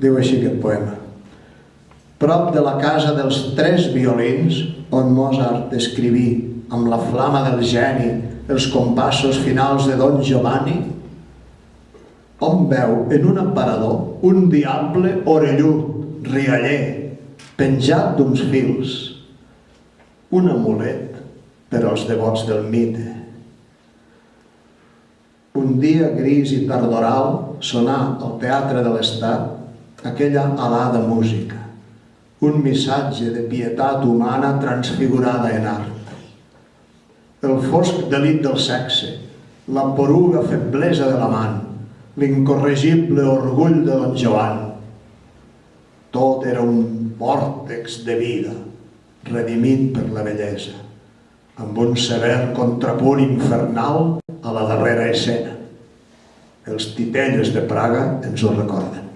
Diu així aquest poema. Prop de la casa dels tres violins, on Mozart escriví amb la flama del geni els compassos finals de Don Giovanni, on veu en un aparador un diable orellut, rialler, penjat d'uns fils, un amulet per als devots del mite. Un dia gris i tardoral sonà al Teatre de l'Estat aquella alada música, un missatge de pietat humana transfigurada en art. El fosc delit del sexe, la poruga feblesa de l'amant, l'incorregible orgull de don Joan. Tot era un vòrtex de vida, redimit per la bellesa, amb un sever contrapunt infernal a la darrera escena. Els titelles de Praga ens ho recorden.